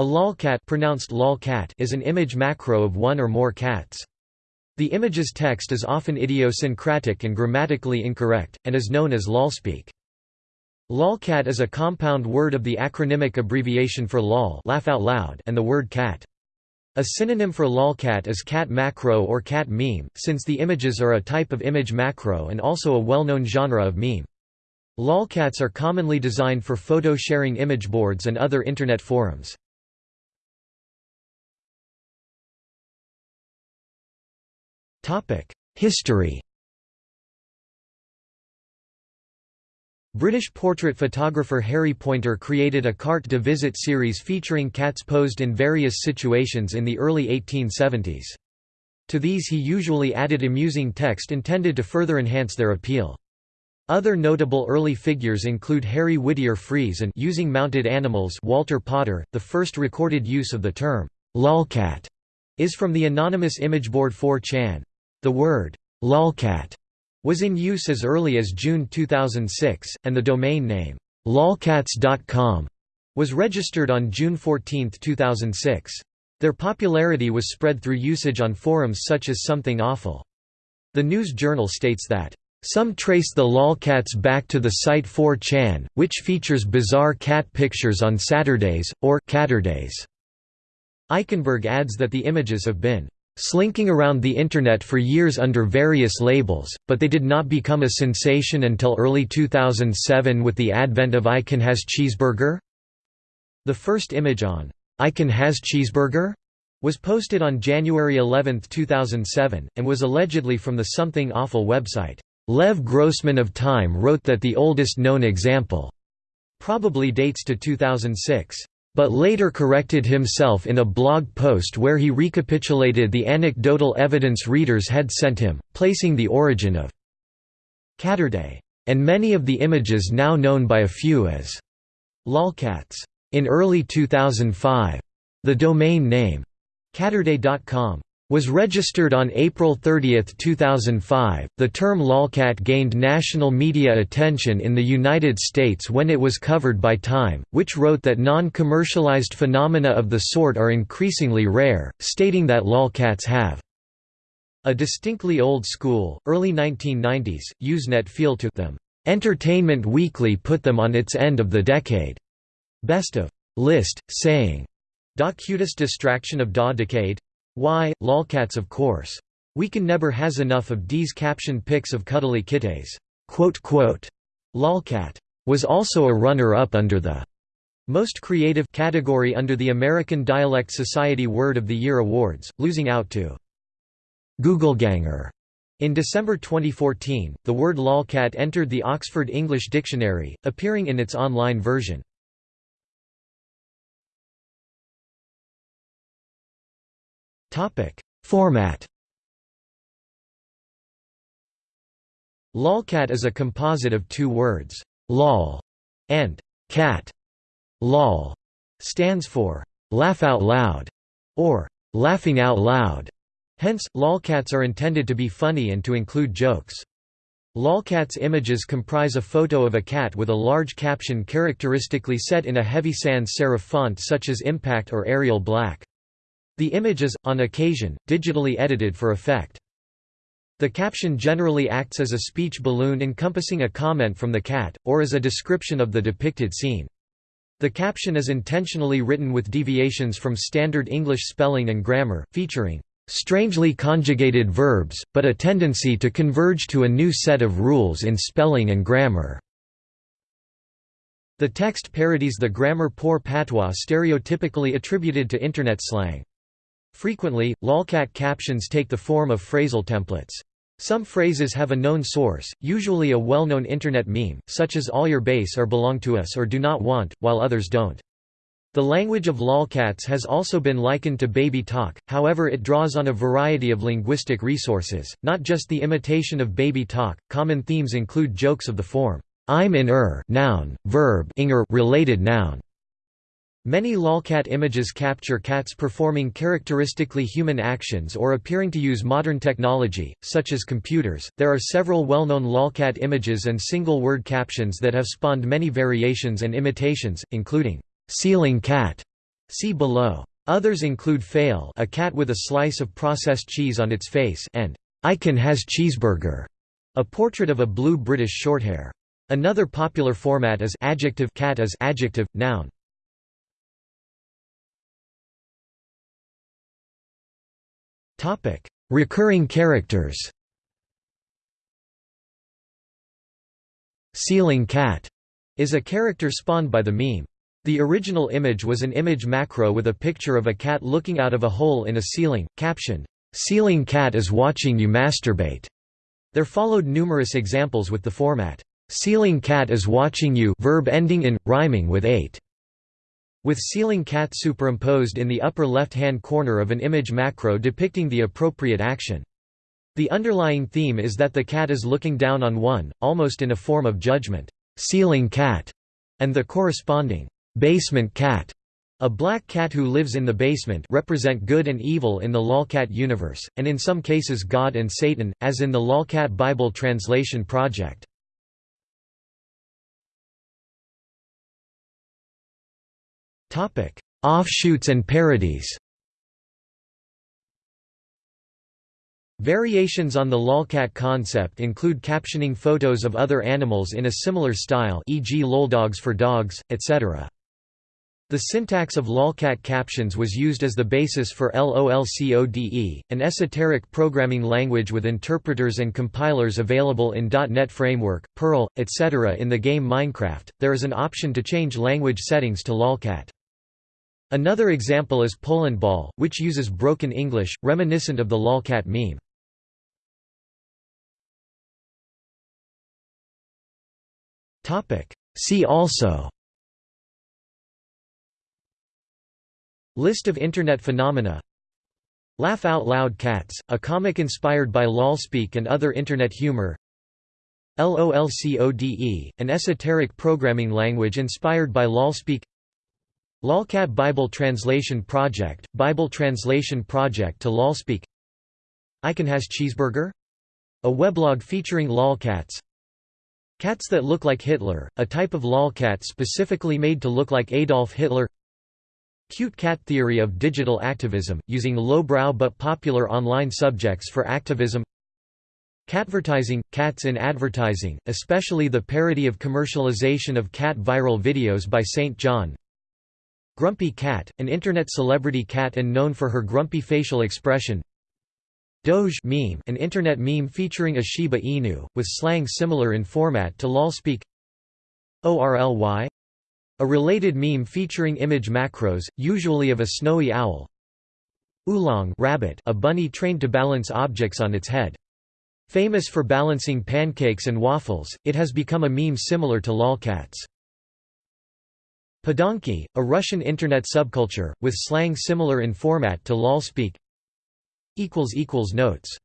A lolcat pronounced lolcat is an image macro of one or more cats. The image's text is often idiosyncratic and grammatically incorrect, and is known as lolspeak. Lolcat is a compound word of the acronymic abbreviation for lol laugh out loud and the word cat. A synonym for lolcat is cat macro or cat meme, since the images are a type of image macro and also a well-known genre of meme. Lolcats are commonly designed for photo-sharing image boards and other Internet forums. History British portrait photographer Harry Pointer created a carte de visite series featuring cats posed in various situations in the early 1870s. To these he usually added amusing text intended to further enhance their appeal. Other notable early figures include Harry Whittier Frees and using mounted animals Walter Potter. The first recorded use of the term lolcat is from the anonymous imageboard 4chan. The word lolcat was in use as early as June 2006, and the domain name, lolcats.com, was registered on June 14, 2006. Their popularity was spread through usage on forums such as Something Awful. The News Journal states that, "...some trace the lolcats back to the site 4chan, which features bizarre cat pictures on Saturdays, or Caturdays." Eichenberg adds that the images have been slinking around the Internet for years under various labels, but they did not become a sensation until early 2007 with the advent of I Can Has Cheeseburger? The first image on I Can Has Cheeseburger? was posted on January 11, 2007, and was allegedly from the Something Awful website. Lev Grossman of Time wrote that the oldest known example probably dates to 2006 but later corrected himself in a blog post where he recapitulated the anecdotal evidence readers had sent him, placing the origin of Caturday, and many of the images now known by a few as lolcats. In early 2005, the domain name Caturday.com was registered on April 30, 2005. The term lolcat gained national media attention in the United States when it was covered by Time, which wrote that non-commercialized phenomena of the sort are increasingly rare, stating that lolcats have a distinctly old school, early 1990s, Usenet feel to them. Entertainment Weekly put them on its end of the decade. Best of list, saying, Da cutest distraction of da decade? Why, lolcats of course. We can never has enough of D's captioned pics of cuddly kittes. Lolcat was also a runner-up under the most creative category under the American Dialect Society Word of the Year Awards, losing out to Googleganger. In December 2014, the word lolcat entered the Oxford English Dictionary, appearing in its online version. Topic: Format. Lolcat is a composite of two words, lol and cat. Lol stands for laugh out loud or laughing out loud. Hence, lolcats are intended to be funny and to include jokes. Lolcats images comprise a photo of a cat with a large caption characteristically set in a heavy sans serif font such as Impact or Arial Black. The image is, on occasion, digitally edited for effect. The caption generally acts as a speech balloon encompassing a comment from the cat, or as a description of the depicted scene. The caption is intentionally written with deviations from standard English spelling and grammar, featuring strangely conjugated verbs, but a tendency to converge to a new set of rules in spelling and grammar. The text parodies the grammar-poor patois stereotypically attributed to Internet slang. Frequently, lolcat captions take the form of phrasal templates. Some phrases have a known source, usually a well-known Internet meme, such as all your base or belong to us or do not want, while others don't. The language of lolcats has also been likened to baby talk, however it draws on a variety of linguistic resources, not just the imitation of baby talk. Common themes include jokes of the form, I'm in er noun, verb inger related noun, Many lolcat images capture cats performing characteristically human actions or appearing to use modern technology, such as computers. There are several well known lolcat images and single word captions that have spawned many variations and imitations, including ceiling cat, See below. Others include Fail a cat with a slice of processed cheese on its face and I Can Has Cheeseburger, a portrait of a blue British Shorthair. Another popular format is adjective cat as adjective, noun. Recurring characters Ceiling cat is a character spawned by the meme. The original image was an image macro with a picture of a cat looking out of a hole in a ceiling, captioned, "'Ceiling cat is watching you masturbate'". There followed numerous examples with the format, "'Ceiling cat is watching you' verb ending in, rhyming with 8". With ceiling cat superimposed in the upper left-hand corner of an image macro depicting the appropriate action. The underlying theme is that the cat is looking down on one, almost in a form of judgment, ceiling cat, and the corresponding basement cat, a black cat who lives in the basement represent good and evil in the lolcat universe, and in some cases God and Satan, as in the Lolcat Bible Translation Project. Offshoots and parodies Variations on the lolcat concept include captioning photos of other animals in a similar style e.g. loldogs for dogs, etc. The syntax of lolcat captions was used as the basis for LOLCODE, an esoteric programming language with interpreters and compilers available in .NET Framework, Perl, etc. In the game Minecraft, there is an option to change language settings to lolcat. Another example is Poland Ball, which uses broken English, reminiscent of the lolcat meme. See also List of Internet phenomena Laugh Out Loud Cats, a comic inspired by LOLspeak and other Internet humor LOLCODE, an esoteric programming language inspired by LOLspeak Lolcat Bible Translation Project, Bible Translation Project to LOLspeak I Can Has Cheeseburger? A weblog featuring lolcats Cats that look like Hitler, a type of lolcat specifically made to look like Adolf Hitler Cute cat theory of digital activism, using lowbrow but popular online subjects for activism Catvertising – cats in advertising, especially the parody of commercialization of cat viral videos by St. John Grumpy Cat, an internet celebrity cat and known for her grumpy facial expression Doge meme, an internet meme featuring a Shiba Inu, with slang similar in format to lolspeak ORLY? A related meme featuring image macros, usually of a snowy owl Oolong rabbit, a bunny trained to balance objects on its head. Famous for balancing pancakes and waffles, it has become a meme similar to lolcats. Podonki, a Russian internet subculture, with slang similar in format to lolspeak Notes